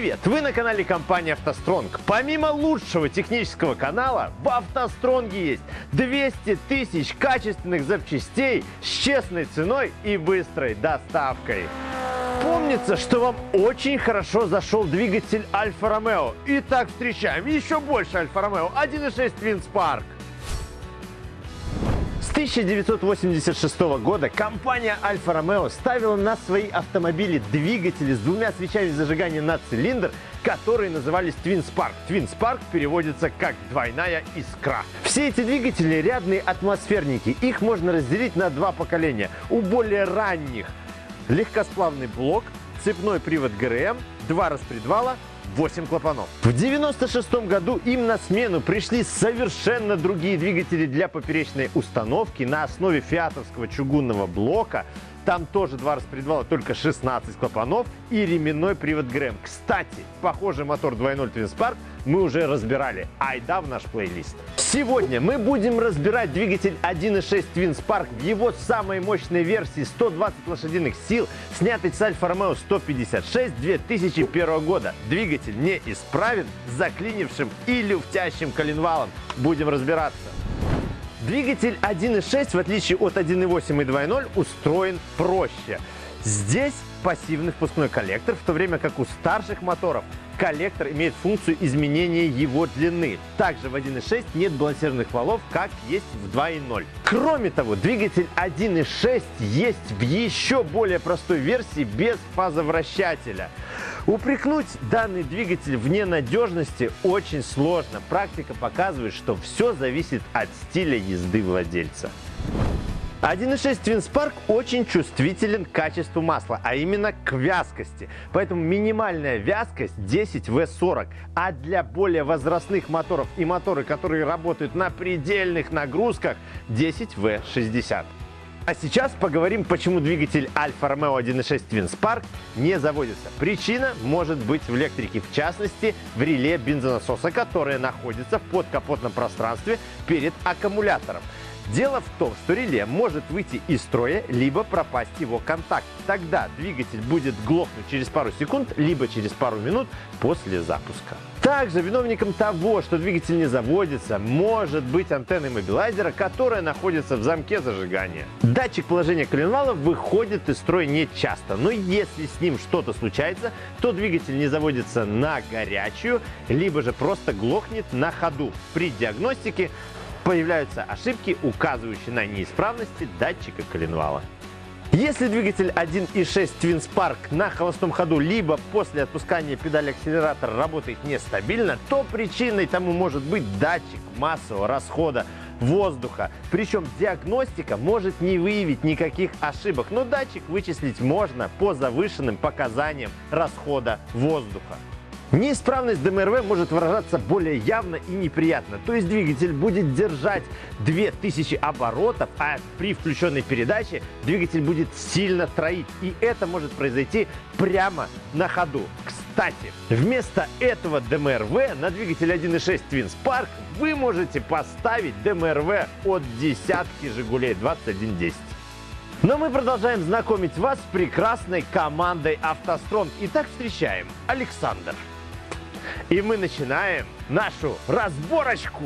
Привет! Вы на канале компании «АвтоСтронг». Помимо лучшего технического канала, в «АвтоСтронге» есть 200 тысяч качественных запчастей с честной ценой и быстрой доставкой. Помнится, что вам очень хорошо зашел двигатель Альфа-Ромео. Итак, встречаем еще больше Альфа-Ромео 1.6 Twin Spark. С 1986 года компания Альфа Ромео ставила на свои автомобили двигатели с двумя свечами зажигания на цилиндр, которые назывались Twin Spark. Twin Spark переводится как «двойная искра». Все эти двигатели рядные атмосферники. Их можно разделить на два поколения. У более ранних легкосплавный блок, цепной привод ГРМ, два распредвала, 8 клапанов. В 96 году им на смену пришли совершенно другие двигатели для поперечной установки на основе фиатовского чугунного блока. Там тоже два распредвала, только 16 клапанов и ременной привод ГРМ. Кстати, похожий мотор 2.0 Twin Spark мы уже разбирали. Айда в наш плейлист. Сегодня мы будем разбирать двигатель 1.6 Twin Spark в его самой мощной версии 120 лошадиных сил, снятый с Альфа Ромео 156 2001 года. Двигатель не исправен, заклинившим и люфтящим коленвалом. Будем разбираться. Двигатель 1.6, в отличие от 1.8 и 2.0, устроен проще. Здесь пассивный впускной коллектор, в то время как у старших моторов коллектор имеет функцию изменения его длины. Также в 1.6 нет балансированных валов, как есть в 2.0. Кроме того, двигатель 1.6 есть в еще более простой версии без фазовращателя. Упрекнуть данный двигатель в ненадежности очень сложно. Практика показывает, что все зависит от стиля езды владельца. 1.6 Twin Spark очень чувствителен к качеству масла, а именно к вязкости. Поэтому минимальная вязкость 10W40. А для более возрастных моторов и моторы, которые работают на предельных нагрузках, 10W60. А сейчас поговорим, почему двигатель Альфа Ромео 1.6 Twin Spark не заводится. Причина может быть в электрике, в частности в реле бензонасоса, которое находится в подкапотном пространстве перед аккумулятором. Дело в том, что реле может выйти из строя, либо пропасть его контакт. Тогда двигатель будет глохнуть через пару секунд, либо через пару минут после запуска. Также виновником того, что двигатель не заводится, может быть антенна иммобилайзера, которая находится в замке зажигания. Датчик положения коленвала выходит из строя не часто, но если с ним что-то случается, то двигатель не заводится на горячую, либо же просто глохнет на ходу. При диагностике появляются ошибки, указывающие на неисправности датчика коленвала. Если двигатель 1.6 Twin Spark на холостом ходу либо после отпускания педали акселератора работает нестабильно, то причиной тому может быть датчик массового расхода воздуха. Причем диагностика может не выявить никаких ошибок, но датчик вычислить можно по завышенным показаниям расхода воздуха. Неисправность ДМРВ может выражаться более явно и неприятно. То есть двигатель будет держать 2000 оборотов, а при включенной передаче двигатель будет сильно троить. И это может произойти прямо на ходу. Кстати, вместо этого ДМРВ на двигатель 1.6 Twin Spark вы можете поставить ДМРВ от десятки Жигулей 2110. Но мы продолжаем знакомить вас с прекрасной командой «АвтоСтронг». Итак, встречаем Александр. И мы начинаем нашу разборочку.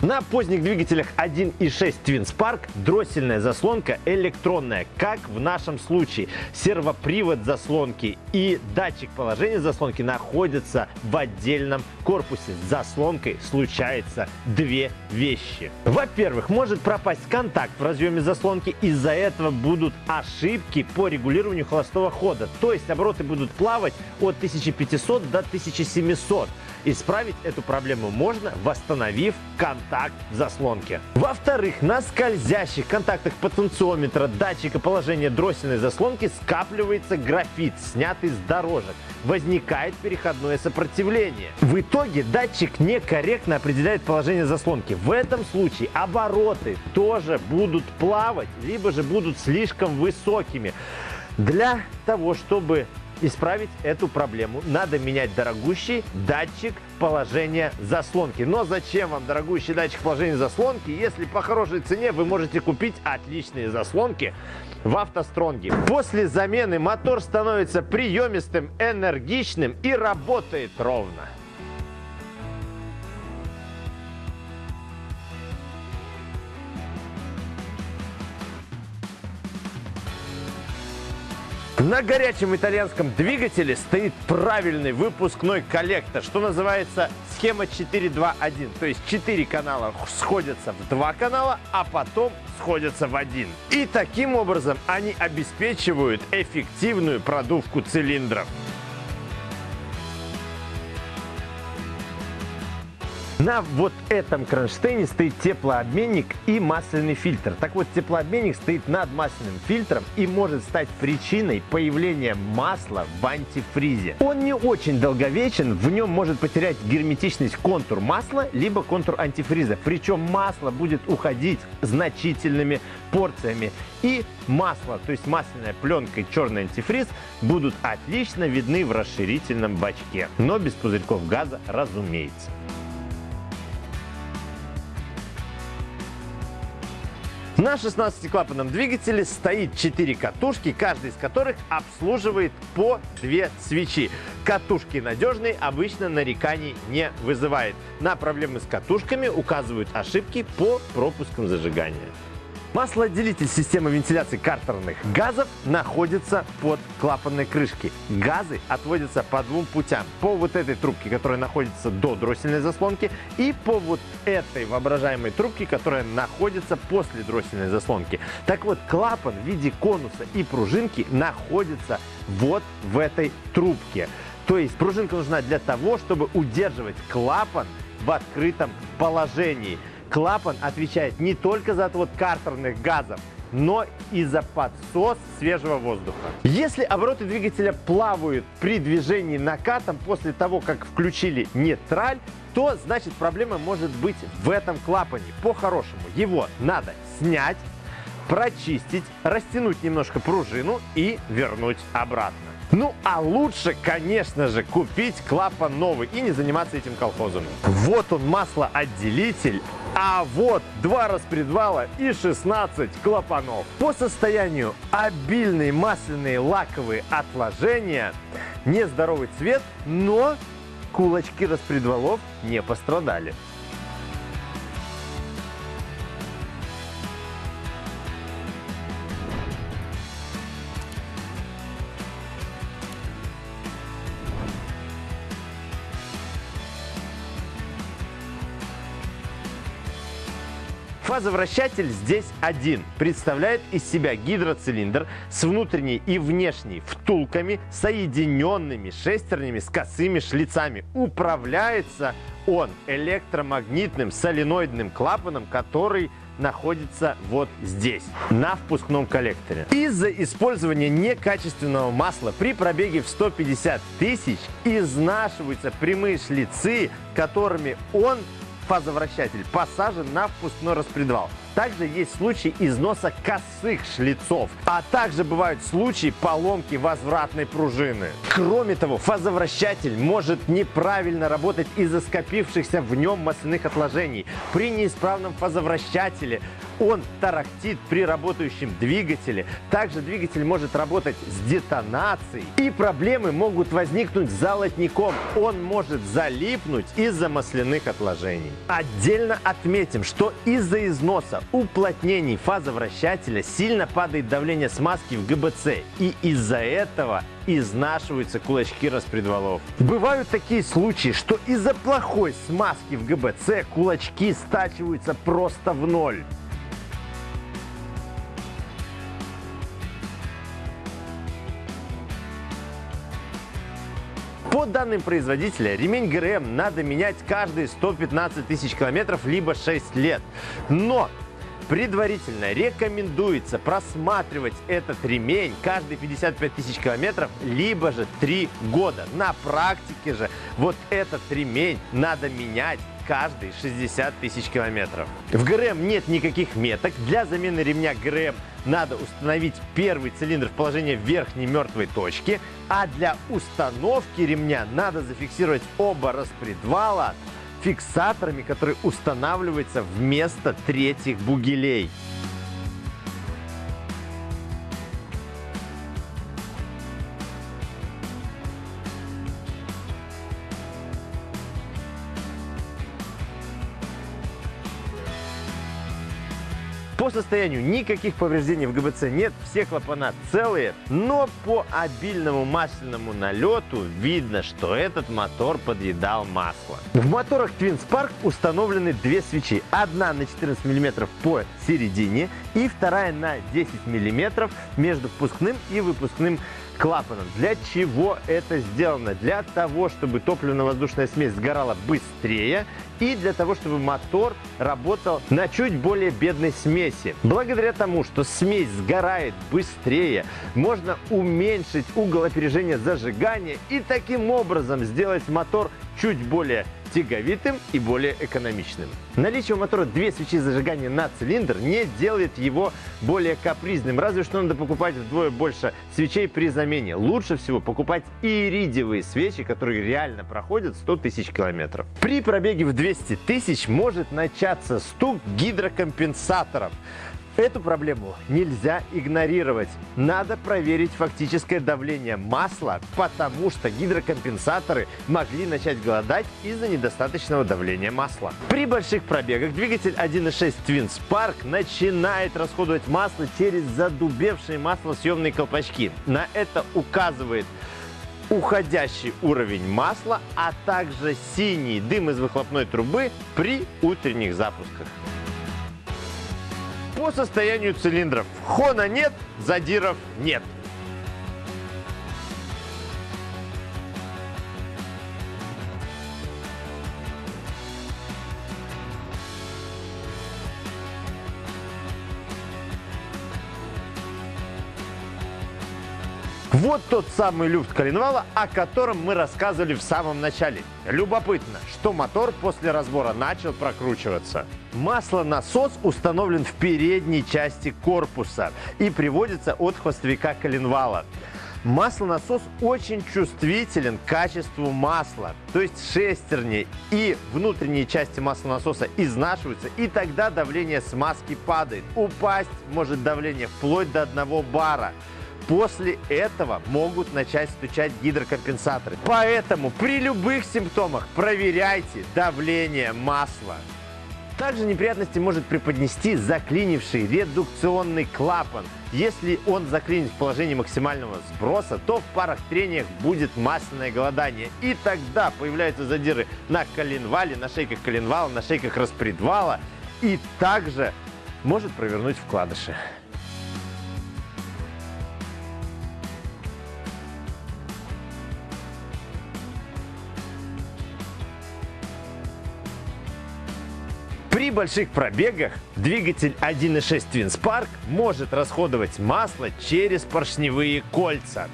На поздних двигателях 1.6 Twin Spark дроссельная заслонка электронная, как в нашем случае. Сервопривод заслонки и датчик положения заслонки находятся в отдельном корпусе. С заслонкой случается две вещи. Во-первых, может пропасть контакт в разъеме заслонки, из-за этого будут ошибки по регулированию холостого хода. То есть обороты будут плавать от 1500 до 1700. Исправить эту проблему можно, восстановив контакт в заслонке. Во-вторых, на скользящих контактах потенциометра датчика положения дроссельной заслонки скапливается графит, снятый с дорожек. Возникает переходное сопротивление. В итоге датчик некорректно определяет положение заслонки. В этом случае обороты тоже будут плавать, либо же будут слишком высокими. Для того, чтобы исправить эту проблему, надо менять дорогущий датчик положения заслонки. Но зачем вам дорогущий датчик положения заслонки, если по хорошей цене вы можете купить отличные заслонки в автостронге. После замены мотор становится приемистым, энергичным и работает ровно. На горячем итальянском двигателе стоит правильный выпускной коллектор, что называется схема 4.2.1. То есть 4 канала сходятся в 2 канала, а потом сходятся в один. И таким образом они обеспечивают эффективную продувку цилиндров. На вот этом кронштейне стоит теплообменник и масляный фильтр. Так вот, теплообменник стоит над масляным фильтром и может стать причиной появления масла в антифризе. Он не очень долговечен, в нем может потерять герметичность контур масла, либо контур антифриза. Причем масло будет уходить значительными порциями. И масло, то есть масляная пленка и черный антифриз будут отлично видны в расширительном бачке. Но без пузырьков газа, разумеется. На 16-клапанном двигателе стоит 4 катушки, каждая из которых обслуживает по 2 свечи. Катушки надежные, обычно нареканий не вызывает. На проблемы с катушками указывают ошибки по пропускам зажигания. Маслоотделитель системы вентиляции картерных газов находится под клапанной крышкой. Газы отводятся по двум путям. По вот этой трубке, которая находится до дроссельной заслонки, и по вот этой воображаемой трубке, которая находится после дроссельной заслонки. Так вот, клапан в виде конуса и пружинки находится вот в этой трубке. То есть пружинка нужна для того, чтобы удерживать клапан в открытом положении. Клапан отвечает не только за отвод картерных газов, но и за подсос свежего воздуха. Если обороты двигателя плавают при движении накатом после того, как включили нейтраль, то значит проблема может быть в этом клапане. По-хорошему его надо снять, прочистить, растянуть немножко пружину и вернуть обратно. Ну, а лучше, конечно же, купить клапан новый и не заниматься этим колхозом. Вот он, маслоотделитель а вот два распредвала и 16 клапанов. По состоянию обильные масляные лаковые отложения, нездоровый цвет, но кулачки распредвалов не пострадали. Фазовращатель здесь один. Представляет из себя гидроцилиндр с внутренней и внешней втулками, соединенными шестернями с косыми шлицами. Управляется он электромагнитным соленоидным клапаном, который находится вот здесь, на впускном коллекторе. Из-за использования некачественного масла при пробеге в 150 тысяч изнашиваются прямые шлицы, которыми он фазовращатель посажен на впускной распредвал. Также есть случаи износа косых шлицов, а также бывают случаи поломки возвратной пружины. Кроме того, фазовращатель может неправильно работать из-за скопившихся в нем масляных отложений. При неисправном фазовращателе он тарахтит при работающем двигателе. Также двигатель может работать с детонацией. И проблемы могут возникнуть с золотником. Он может залипнуть из-за масляных отложений. Отдельно отметим, что из-за износа уплотнений фазовращателя сильно падает давление смазки в ГБЦ. И из-за этого изнашиваются кулачки распредвалов. Бывают такие случаи, что из-за плохой смазки в ГБЦ кулачки стачиваются просто в ноль. По данным производителя, ремень ГРМ надо менять каждые 115 тысяч километров, либо 6 лет. Но Предварительно рекомендуется просматривать этот ремень каждые 55 тысяч километров, либо же 3 года. На практике же вот этот ремень надо менять каждые 60 тысяч километров. В ГРМ нет никаких меток. Для замены ремня ГРМ надо установить первый цилиндр в положение верхней мертвой точки, а для установки ремня надо зафиксировать оба распредвала фиксаторами, которые устанавливаются вместо третьих бугелей. По состоянию никаких повреждений в ГБЦ нет, все клапана целые, но по обильному масляному налету видно, что этот мотор подъедал масло. В моторах Twin Spark установлены две свечи. Одна на 14 мм по середине и вторая на 10 мм между впускным и выпускным клапаном. Для чего это сделано? Для того, чтобы топливно-воздушная смесь сгорала быстрее и для того, чтобы мотор работал на чуть более бедной смеси. Благодаря тому, что смесь сгорает быстрее, можно уменьшить угол опережения зажигания и таким образом сделать мотор чуть более тяговитым и более экономичным. Наличие у мотора две свечи зажигания на цилиндр не делает его более капризным, разве что надо покупать вдвое больше свечей при замене. Лучше всего покупать иридиевые свечи, которые реально проходят 100 тысяч километров. При пробеге в 200 тысяч может начаться стук гидрокомпенсаторов. Эту проблему нельзя игнорировать. Надо проверить фактическое давление масла, потому что гидрокомпенсаторы могли начать голодать из-за недостаточного давления масла. При больших пробегах двигатель 1.6 Twin Spark начинает расходовать масло через задубевшие маслосъемные колпачки. На это указывает уходящий уровень масла, а также синий дым из выхлопной трубы при утренних запусках по состоянию цилиндров. Хона нет, задиров нет. Вот тот самый люфт коленвала, о котором мы рассказывали в самом начале. Любопытно, что мотор после разбора начал прокручиваться. Маслонасос установлен в передней части корпуса и приводится от хвостовика коленвала. Маслонасос очень чувствителен к качеству масла, то есть шестерни и внутренние части маслонасоса изнашиваются, и тогда давление смазки падает. Упасть может давление вплоть до 1 бара. После этого могут начать стучать гидрокомпенсаторы. Поэтому при любых симптомах проверяйте давление масла. Также неприятности может преподнести заклинивший редукционный клапан. Если он заклинит в положении максимального сброса, то в парах трениях будет масляное голодание. И тогда появляются задиры на коленвале, на шейках коленвала, на шейках распредвала. И также может провернуть вкладыши. При больших пробегах двигатель 1.6 Twin Spark может расходовать масло через поршневые кольца.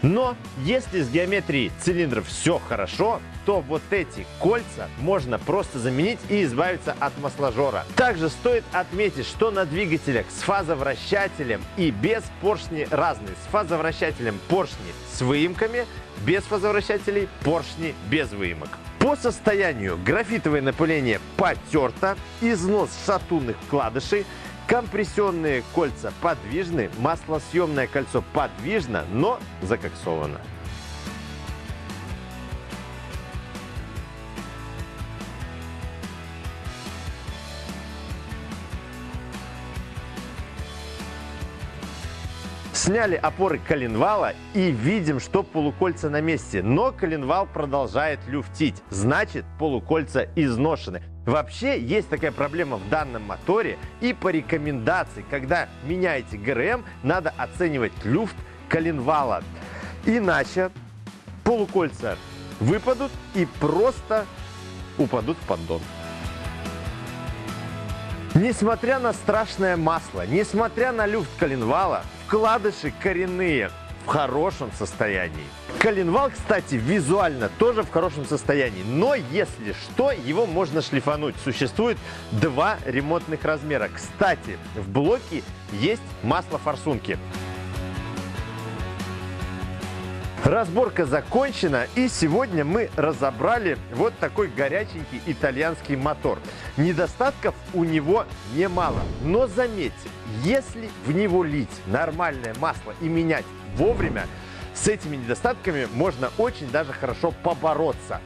Но если с геометрией цилиндров все хорошо, то вот эти кольца можно просто заменить и избавиться от масложора. Также стоит отметить, что на двигателях с фазовращателем и без поршни разные. С фазовращателем поршни с выемками, без фазовращателей поршни без выемок. По состоянию графитовое напыление потерто, износ шатунных вкладышей, компрессионные кольца подвижны, маслосъемное кольцо подвижно, но закоксовано. Сняли опоры коленвала и видим, что полукольца на месте. Но коленвал продолжает люфтить. Значит, полукольца изношены. Вообще есть такая проблема в данном моторе. И по рекомендации, когда меняете ГРМ, надо оценивать люфт коленвала. Иначе полукольца выпадут и просто упадут в поддон. Несмотря на страшное масло, несмотря на люфт коленвала, вкладыши коренные. в хорошем состоянии. Коленвал, кстати, визуально тоже в хорошем состоянии, но если что, его можно шлифануть. Существует два ремонтных размера. Кстати, в блоке есть масло Разборка закончена, и сегодня мы разобрали вот такой горяченький итальянский мотор. Недостатков у него немало, но заметьте, если в него лить нормальное масло и менять вовремя, с этими недостатками можно очень даже хорошо побороться.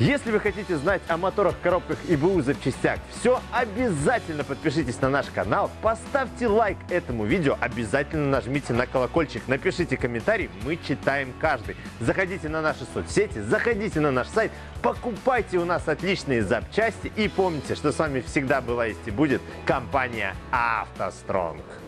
Если вы хотите знать о моторах, коробках и БУ запчастях все, обязательно подпишитесь на наш канал, поставьте лайк этому видео, обязательно нажмите на колокольчик, напишите комментарий, мы читаем каждый. Заходите на наши соцсети, заходите на наш сайт, покупайте у нас отличные запчасти и помните, что с вами всегда была есть и будет компания «АвтоСтронг».